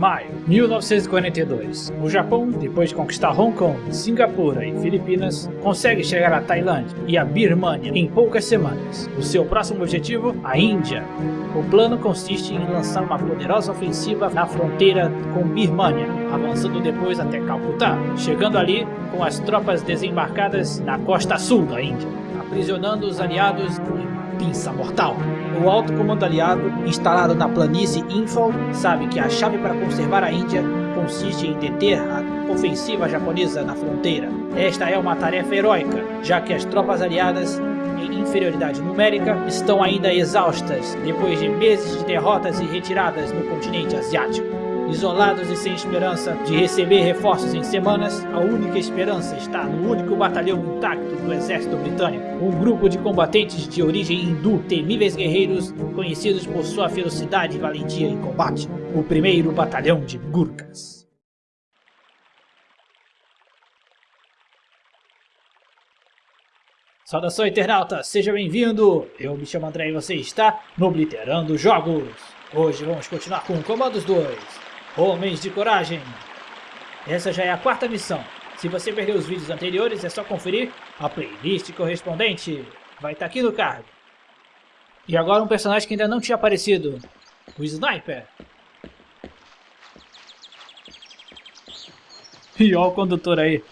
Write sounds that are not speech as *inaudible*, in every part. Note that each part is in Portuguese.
Maio 1942. O Japão, depois de conquistar Hong Kong, Singapura e Filipinas, consegue chegar à Tailândia e à Birmânia em poucas semanas. O seu próximo objetivo, a Índia. O plano consiste em lançar uma poderosa ofensiva na fronteira com Birmânia, avançando depois até Calcutá, chegando ali com as tropas desembarcadas na costa sul da Índia, aprisionando os aliados em pinça mortal. O alto comando aliado, instalado na planície Infal, sabe que a chave para conservar a Índia consiste em deter a ofensiva japonesa na fronteira. Esta é uma tarefa heróica, já que as tropas aliadas em inferioridade numérica estão ainda exaustas depois de meses de derrotas e retiradas no continente asiático. Isolados e sem esperança de receber reforços em semanas, a única esperança está no único batalhão intacto do exército britânico, um grupo de combatentes de origem hindu, temíveis guerreiros conhecidos por sua ferocidade e valentia em combate, o primeiro batalhão de Gurkhas. Saudação internauta, seja bem-vindo! Eu me chamo André e você está no Obliterando Jogos. Hoje vamos continuar com Comandos 2. Homens de Coragem. Essa já é a quarta missão. Se você perdeu os vídeos anteriores, é só conferir a playlist correspondente. Vai estar tá aqui no card. E agora um personagem que ainda não tinha aparecido. O Sniper. E olha o condutor aí.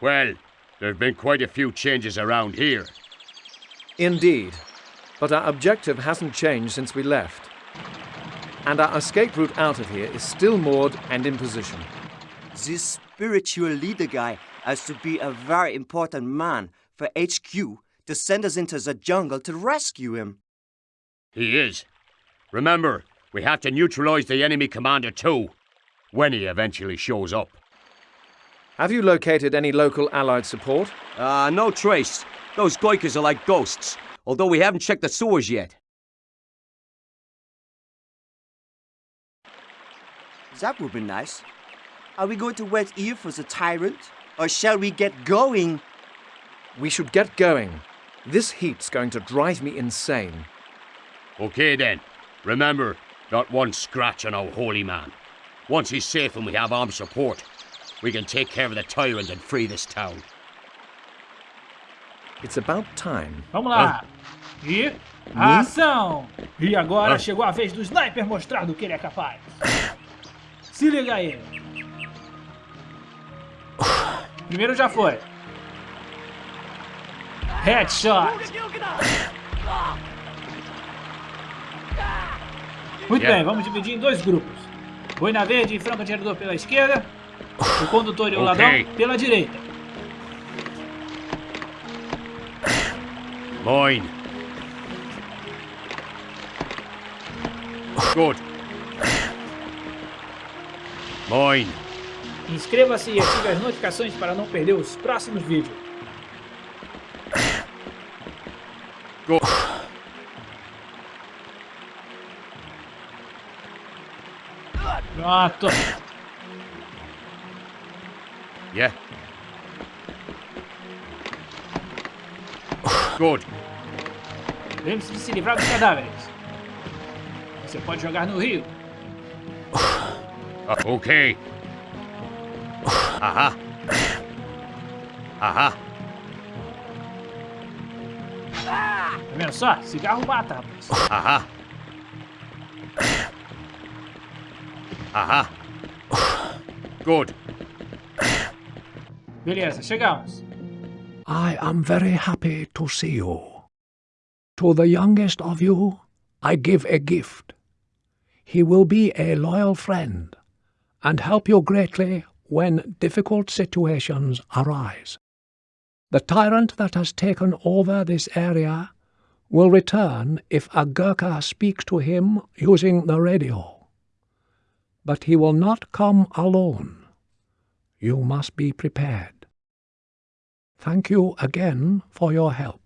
Well, there have been quite a few changes around here. Indeed. But our objective hasn't changed since we left. And our escape route out of here is still moored and in position. This spiritual leader guy has to be a very important man for HQ to send us into the jungle to rescue him. He is. Remember, we have to neutralize the enemy commander too, when he eventually shows up. Have you located any local allied support? Uh, no trace. Those Goikas are like ghosts although we haven't checked the sewers yet. That would be nice. Are we going to wait here for the tyrant? Or shall we get going? We should get going. This heat's going to drive me insane. Okay then. Remember, not one scratch on our holy man. Once he's safe and we have armed support, we can take care of the tyrant and free this town. It's about time. Vamos lá. E ação! E agora chegou a vez do sniper mostrar do que ele é capaz. Se liga aí. Primeiro já foi. Headshot. Muito bem, vamos dividir em dois grupos. Boina verde e franco atirador pela esquerda. O condutor e o ladrão pela direita. Mine. Good. Mine. Inscreva-se e ative as notificações para não perder os próximos vídeos. Good. Pronto. Yeah. Good. Lembre-se de se livrar dos cadáveres. Você pode jogar no rio. Uh, ok. Ahá. Ahá. Tá vendo só? Cigarro mata, rapaz. Ahá. Ahá. Good. Beleza, chegamos. I am very happy to see you. To the youngest of you, I give a gift. He will be a loyal friend and help you greatly when difficult situations arise. The tyrant that has taken over this area will return if a Gurkha speaks to him using the radio. But he will not come alone. You must be prepared. Thank you again for your help.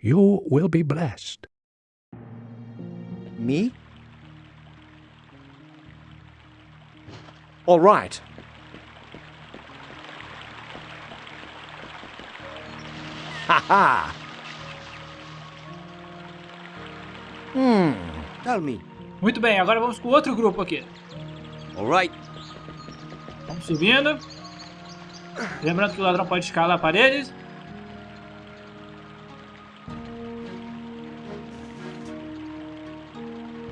You will be blessed. Me? All right. Ha ha! Tell me. Muito bem, agora vamos com outro grupo aqui. All right. Vamos subindo. Lembrando que o ladrão pode escalar paredes.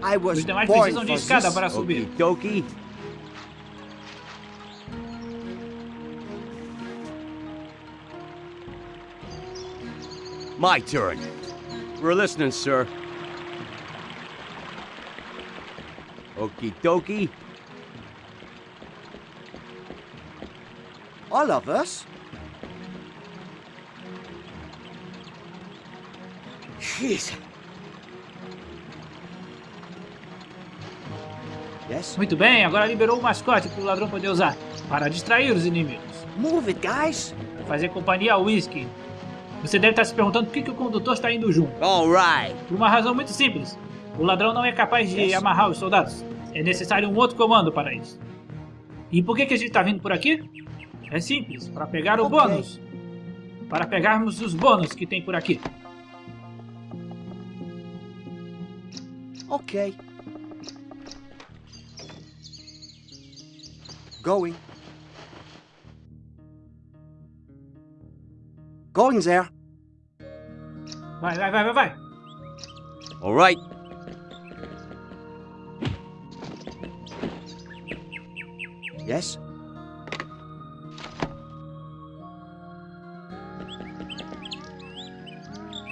I was Os demais precisam de escada para subir. Okie dokie. My turn. We're listening, sir. Okie dokie. All of us? Jeez. Yes. Muito bem, agora liberou o mascote para o ladrão poder usar. Para distrair os inimigos. Move it, guys. Fazer companhia ao whisky. Você deve estar se perguntando por que, que o condutor está indo junto. All right. Por uma razão muito simples. O ladrão não é capaz de amarrar os soldados. É necessário um outro comando para isso. E por que, que a gente está vindo por aqui? É simples, para pegar o Ok. bônus. Para pegarmos os bônus que tem por aqui. Okay. Going. Going there. Vai, vai, vai, vai, vai. All right. Yes.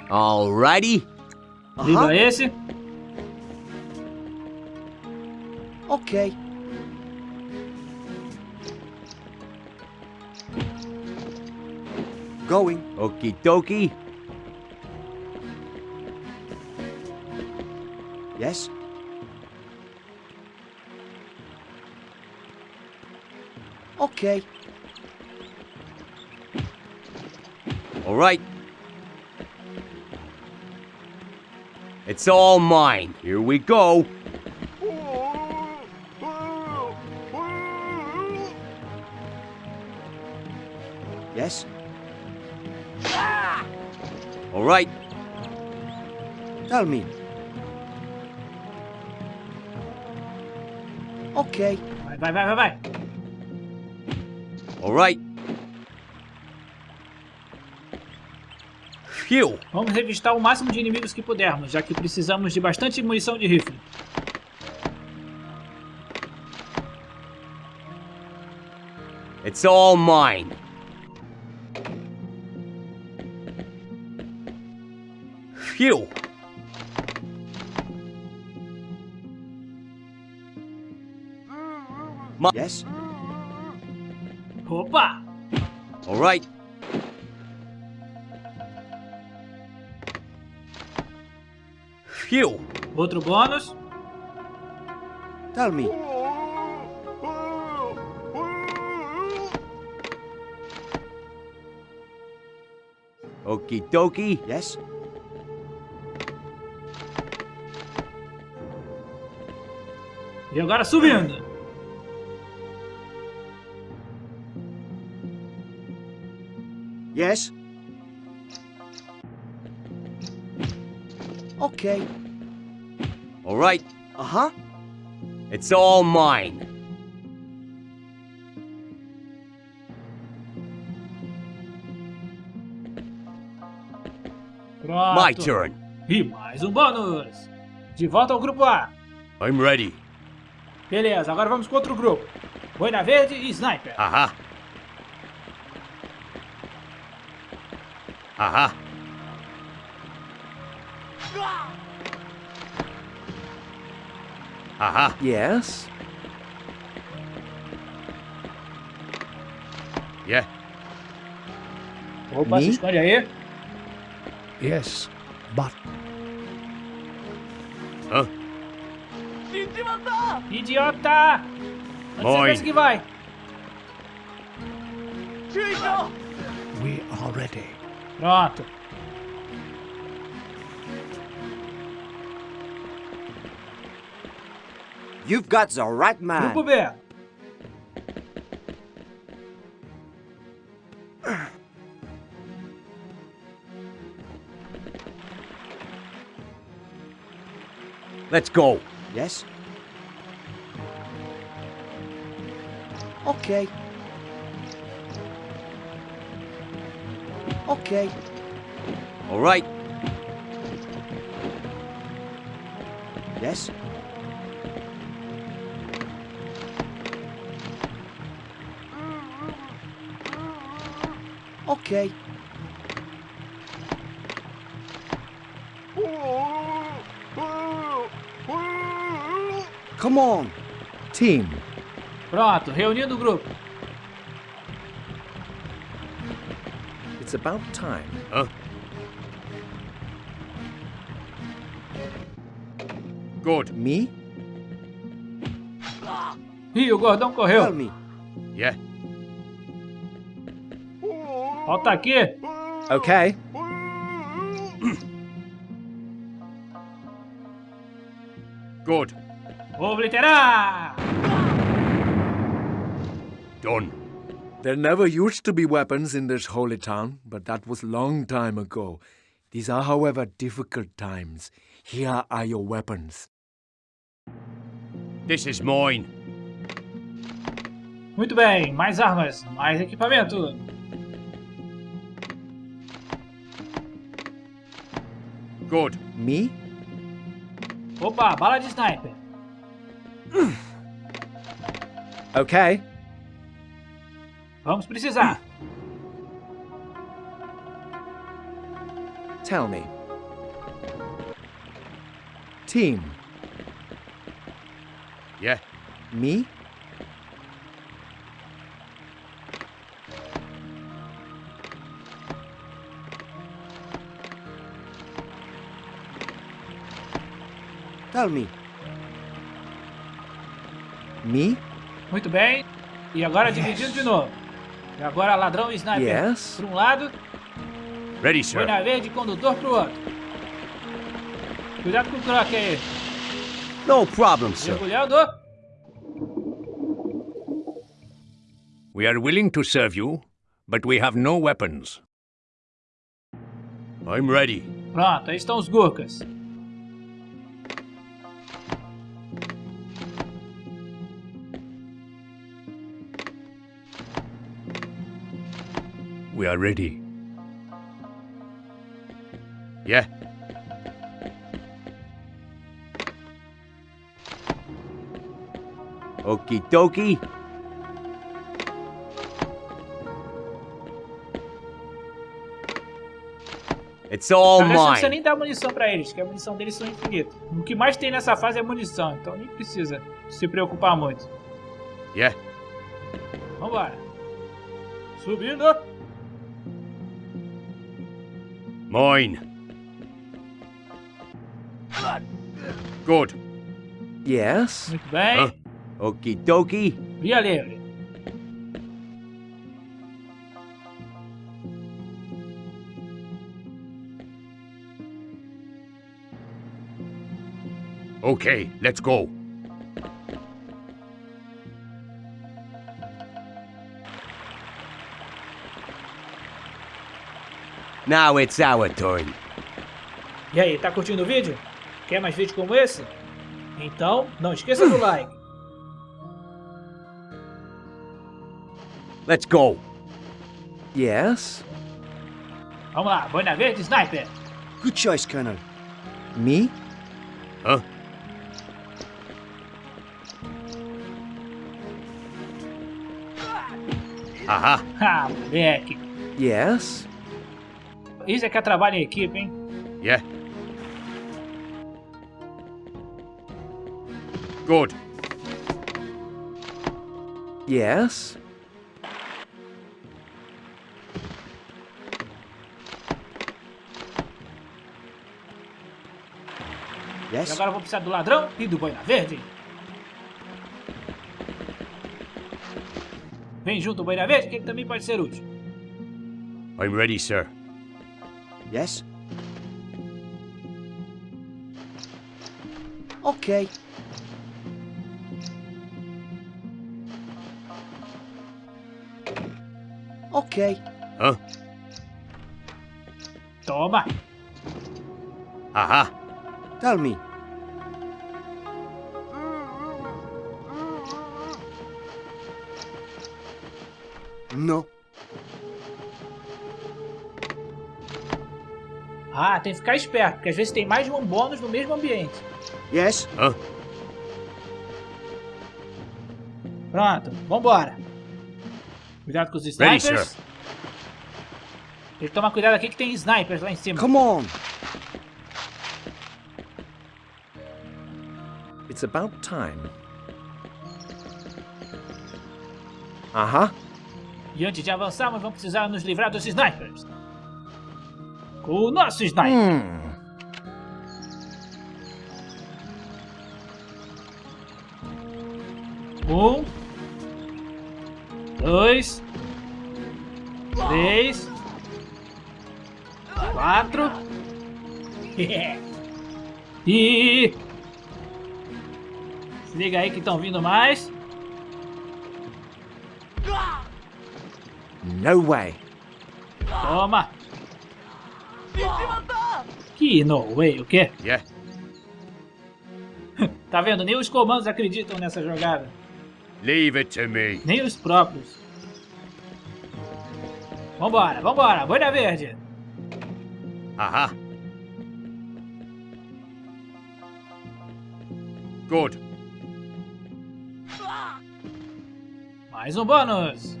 All righty. Liga Uh-huh. esse. Okay. Going. Okie dokie. Yes. Okay. All right. It's all mine. Here we go. All right. Tell me. Okay. Vai, vai, vai, vai, vai. All right. Phew. Vamos revistar o máximo de inimigos que pudermos, já que precisamos de bastante munição de rifle. It's all mine. Phew. Yes. Opa! All right. Phew. Outro bônus. Tell me. Okie dokie. Yes. E agora subindo. Yes. Okay. All right. Uh huh. It's all mine. Pronto. My turn. E mais um bônus. De volta ao grupo A. I'm ready. Beleza, agora vamos com outro grupo. Boina Verde e Sniper. Aha. Aha. Aha. Yes? Yeah. Opa, se Me? esconde aí. Yes, but Idiota! Onde você Boy. pensa que vai? we are ready. Pronto. You've got the right man. Grupo B. Let's go. Yes? Okay. Okay. All right. Yes? Okay. Come on. Team. Pronto, reunindo o grupo. It's about time. Huh? Good. Me? Ih, o gordão correu. Tell me. Yeah. Volta aqui. Okay. Good. Vou obliterar. Done. There never used to be weapons in this holy town, but that was long time ago. These are, however, difficult times. Here are your weapons. This is mine. Muito bem, mais armas, mais equipamento. Good. Me? Opa, bala de sniper. Okay. Vamos precisar. Tell me. Team. Yeah. Me? Tell me. Me? Muito bem. E agora dividindo de novo. E agora ladrão e sniper Yes. para um lado, Ready, sir. boina verde condutor para o outro. Cuidado com o croque aí. No problem, sir. Mergulhando. We are willing to serve you, but we have no weapons. I'm ready. Pronto, aí estão os Gurkas. We are ready. Yeah. Okie dokie. It's all Na real, não precisa mine. nem dar munição pra eles, que a munição deles são infinitas. O que mais tem nessa fase é munição, então nem precisa se preocupar muito. Yeah. Vambora. Subindo. Mine. Good. Yes. Muito bem. Hã? Okie dokie. Via livre. Okay, let's go. Now it's our turn. E aí, tá curtindo o vídeo? Quer mais vídeos como esse? Então, não esqueça do *clears throat* like. Let's go. Yes. Vamos lá, boina verde, sniper. Good choice, Colonel. Me? Huh? Aha. *laughs* Ah, moleque. Yes. Isso é que é trabalho em equipe, hein? Yeah. Good. Yes. E Yes? agora eu vou precisar do ladrão e do boina verde. Vem junto boina verde, que ele também pode ser útil. I'm ready, sir. Yes? Okay. Okay. Huh? Toma. Aha. Tell me. No. Ah, tem que ficar esperto, porque às vezes tem mais de um bônus no mesmo ambiente. Yes? Huh? Pronto, vambora. Cuidado com os Ready, snipers. sir. Tem que tomar cuidado aqui que tem snipers lá em cima. Come on. It's about time. Uh-huh. E antes de avançarmos, vamos precisar nos livrar dos snipers. O nosso sniper. Hmm. Um. Dois. Três. Quatro. e. *laughs* Se liga aí que estão vindo mais. No way. Toma. Que no way, o quê? Yeah. *laughs* Tá vendo? Nem os comandos acreditam nessa jogada. Leave it to me. Nem os próprios. Vambora, vambora. Boina verde. Aha. Good. Mais um bônus.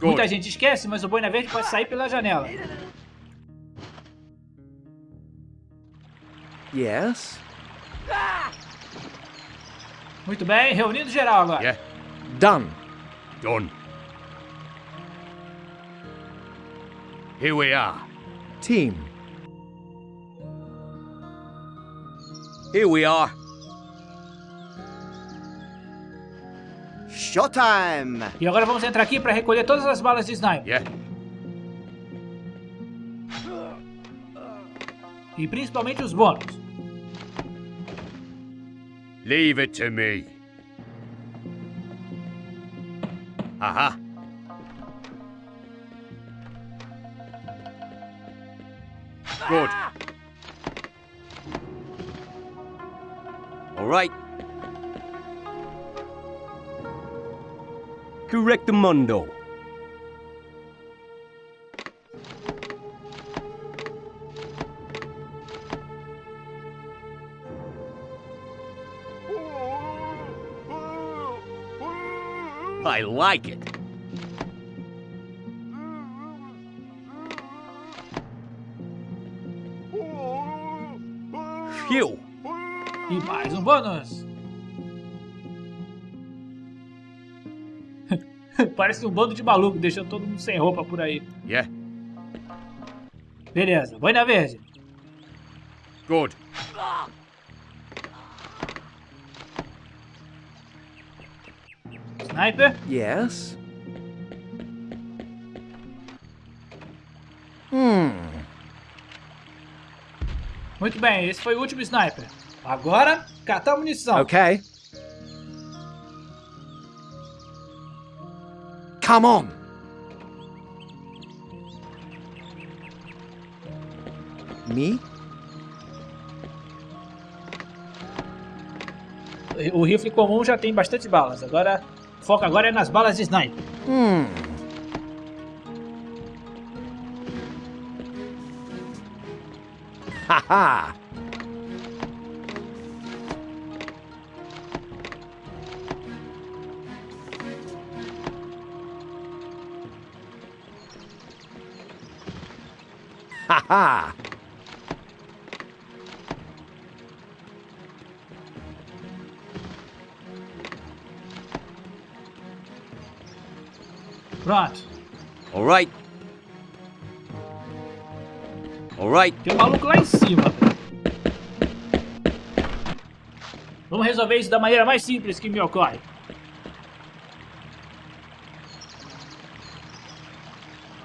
Muita gente esquece, mas o boina verde pode sair pela janela. Yes? Muito bem, reunindo geral agora. Yeah. Done. Done. Here we are. Team. Here we are. Showtime. E agora vamos entrar aqui para recolher todas as balas de sniper. Yeah. E principalmente os bônus. Leave it to me. Aha. Good. All right. Correct the mundo. I like it. Phew. E mais um bônus. *laughs* Parece um bando de maluco deixando todo mundo sem roupa por aí. Yeah. Beleza, boina verde. Good. Sniper. Yes? Hmm. Muito bem, esse foi o último sniper. Agora, catar munição. Okay. Come on. Me? O rifle comum já tem bastante balas. Agora, o foco agora é nas balas de sniper. Hmm. Ha Pronto. All right. All right. Tem um maluco lá em cima. Vamos resolver isso da maneira mais simples que me ocorre.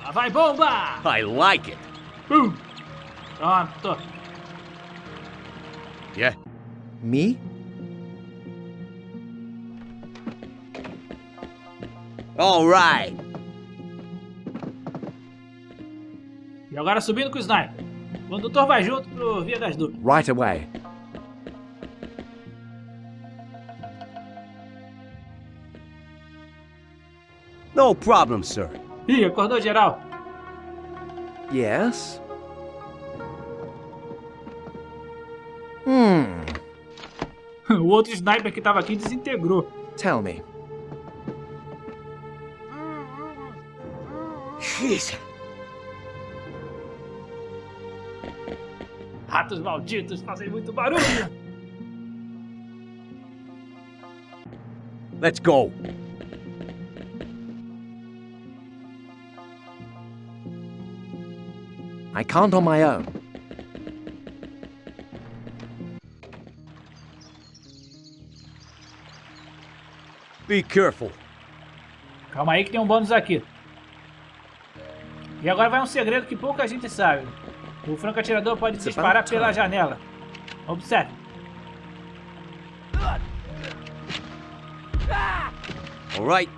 Lá vai bomba! I like it. Bum! Pronto. Yeah. Me? All right. E agora subindo com o sniper. O condutor vai junto pro Via das Dúvidas. Right away. No problem, sir. Ih, acordou geral. Yes. Hmm. *laughs* o outro sniper que tava aqui desintegrou. Tell me. Jesus. Ratos malditos fazem muito barulho. Let's go. I can't on my own. Be careful. Calma aí que tem um bônus aqui. E agora vai um segredo que pouca gente sabe. O franco atirador pode It's disparar pela janela. Observe. All right.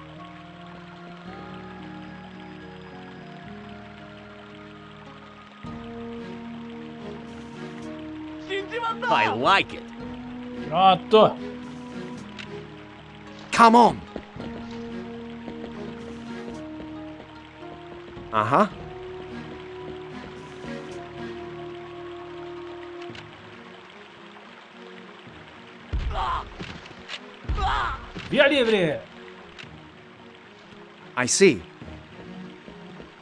I like it. Pronto. Come on! Uh huh. Via livre. I see.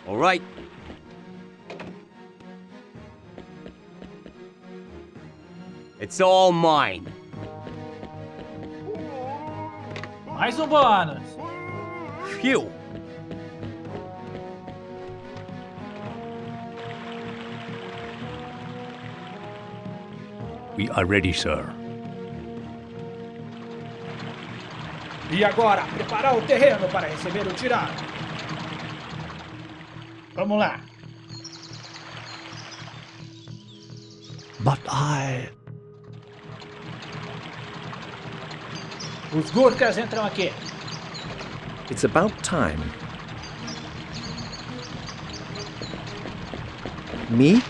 All right. It's all mine. Mais um bônus. Phew. We are ready, sir. E agora, preparar o terreno para receber o tirado. Vamos lá. But I... Os Gurkhas entram aqui. It's about time. Me?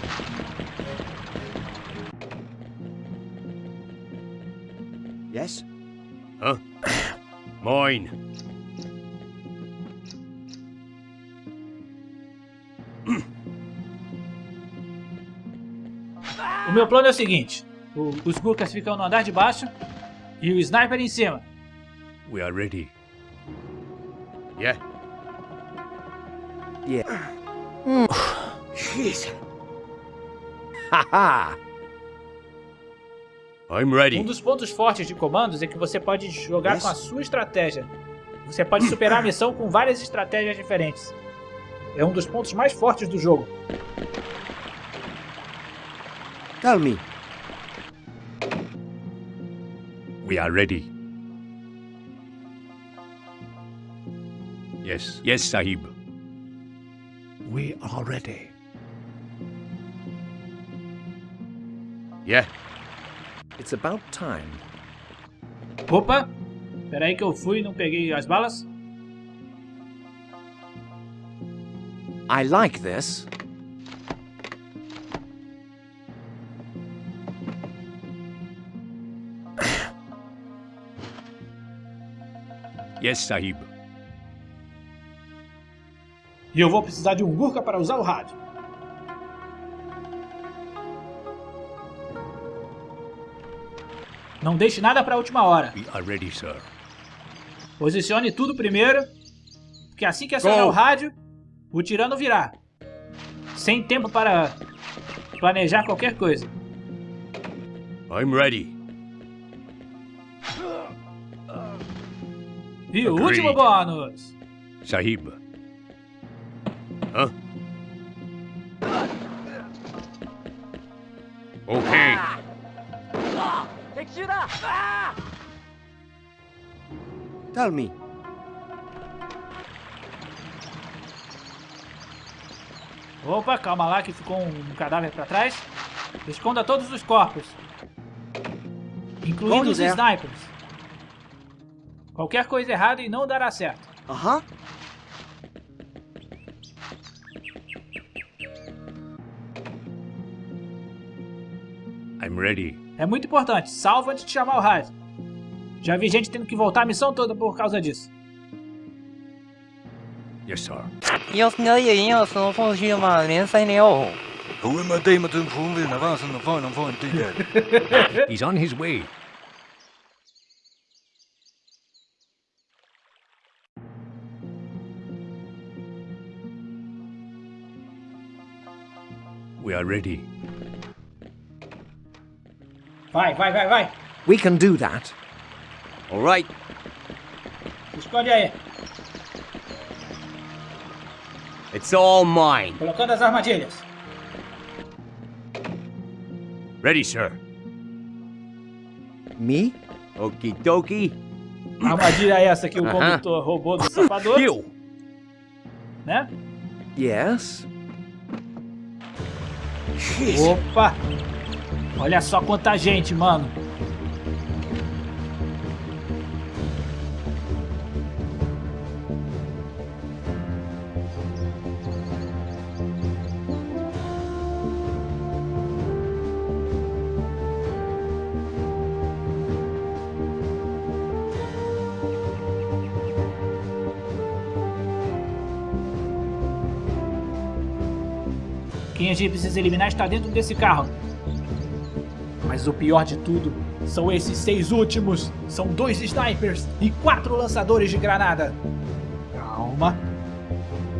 O meu plano é o seguinte. o- os Gurkhas ficam no andar de baixo e o sniper em cima. We are ready. Yeah? Yeah. *sighs* Jeez. *laughs* I'm ready. Um dos pontos fortes de comandos é que você pode jogar Yes. com a sua estratégia. Você pode superar a missão com várias estratégias diferentes. É um dos pontos mais fortes do jogo. Tell me. We are ready. Yes, yes, Sahib. We are ready. Yeah? It's about time. Opa! Peraí que eu fui e não peguei as balas. I like this. Yes, Sahib. E eu vou precisar de um Gurkha para usar o rádio. Não deixe nada para a última hora. We are ready, sir. Posicione tudo primeiro, porque assim que acionar Go. o rádio, o tirano virá. Sem tempo para planejar qualquer coisa. I'm ready. E o último bônus. Sahib. Huh? Okay. Tell me. Opa, calma lá que ficou um cadáver para trás. Esconda todos os corpos. Incluindo Onde os é? snipers. Qualquer coisa errada e não dará certo. Uh huh. I'm ready. É muito importante, salva antes de chamar o rádio. Já vi gente tendo que voltar a missão toda por causa disso. Yes, sir. *laughs* 要是我也要说放弃嘛，连三了。 He's on *laughs* his way. We are ready. Vai, vai, vai, vai. We can do that. All right. Escolhe aí. It's all mine. Colocando as armadilhas. Ready, sir. Me? Okie dokie. Armadilha é essa que o Aham. condutor roubou do sapador, You. né? Yes. Opa! Olha só quanta gente, mano. Quem a gente precisa eliminar está dentro desse carro. Mas o pior de tudo são esses seis últimos. São dois snipers e quatro lançadores de granada. Calma.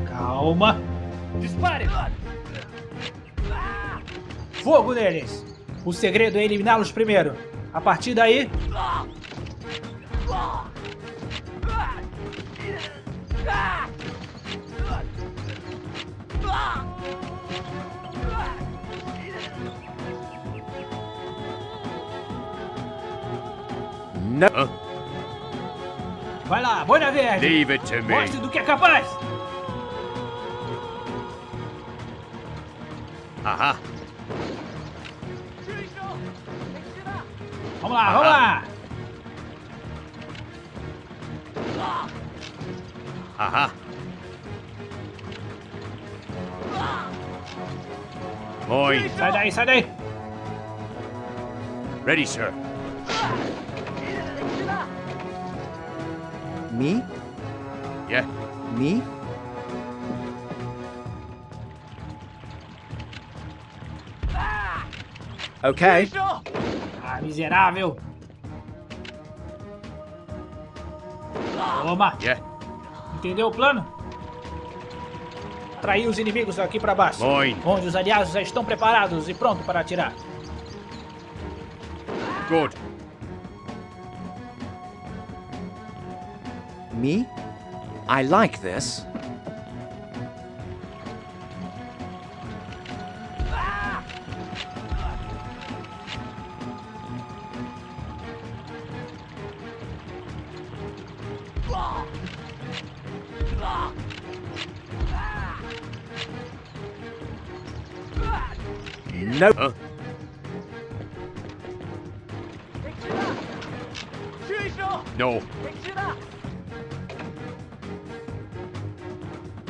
Calma. Dispare! Fogo neles! O segredo é eliminá-los primeiro. A partir daí. No. Vai lá, boina verde! Leave it to me. Mostre do que é capaz! Aha. Vamos lá, vamos lá! Aha. Mine. Sai daí, sai daí! Ready, sir. Me? Yeah. Me? Okay. Ah, miserável! Toma! Yeah. Entendeu o plano? Atrair os inimigos aqui pra baixo. Onde os aliados já estão preparados e prontos para atirar. Good. Me? I like this.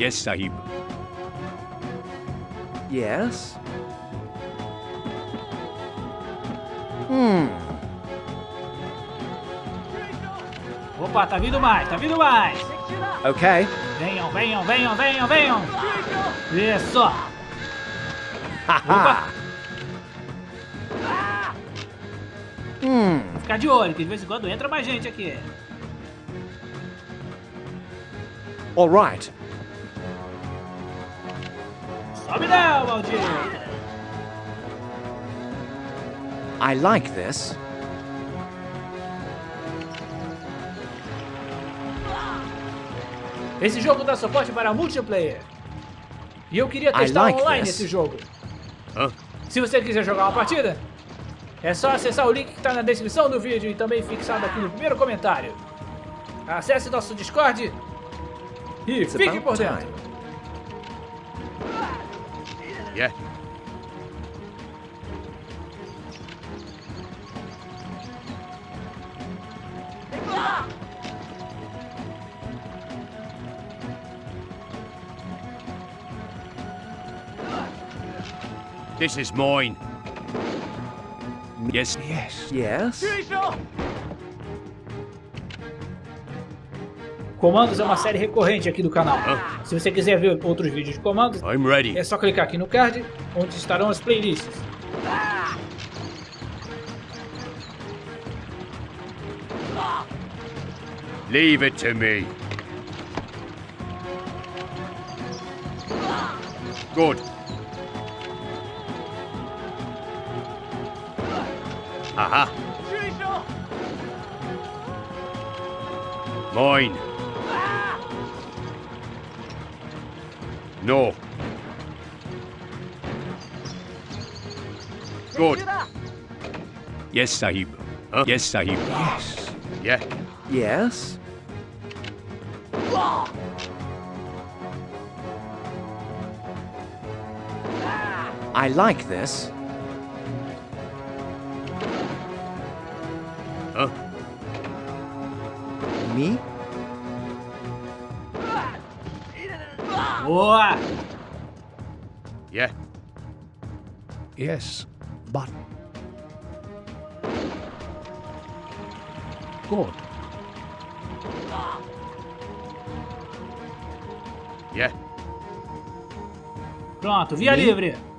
Yes, Sahib. Yes. Hmm. Opa, tá vindo mais, tá vindo mais! Okay. Venham, venham, venham, venham, venham! Isso! Ha Hmm. Ficar de olho, que de vez em quando entra mais gente aqui. All right. Sobe não, maldito! I like this. Esse jogo dá suporte para multiplayer. E eu queria testar like online this. esse jogo. Hã? Se você quiser jogar uma partida, é só acessar o link que está na descrição do vídeo e também fixado aqui no primeiro comentário. Acesse nosso Discord e It's fique por dentro. time. Yeah. This is mine. Yes, yes. Yes. Comandos é uma série recorrente aqui do canal. Se você quiser ver outros vídeos de comandos, I'm ready. é só clicar aqui no card, onde estarão as playlists. Leave it to me. Good. Aha. Mine. No. Good. Yes, Sahib. Huh? Yes, Sahib. Yes. Yeah. Yes? I like this. Huh? Me? Boa! Yeah. Yes, but... Good. Yeah. Pronto, via livre.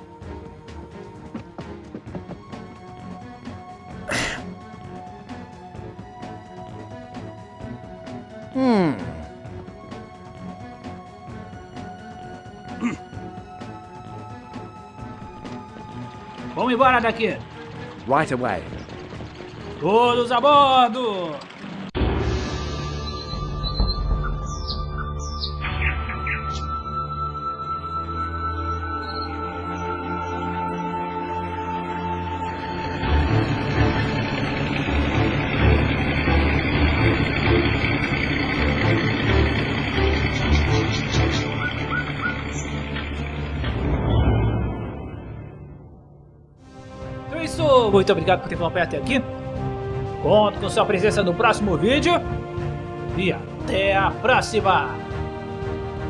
Vamos embora daqui. Right away. Todos a bordo! Muito obrigado por ter acompanhado até aqui. Conto com sua presença no próximo vídeo. E até a próxima!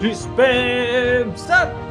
Dispensa!